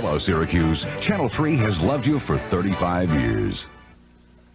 Hello, Syracuse. Channel 3 has loved you for 35 years.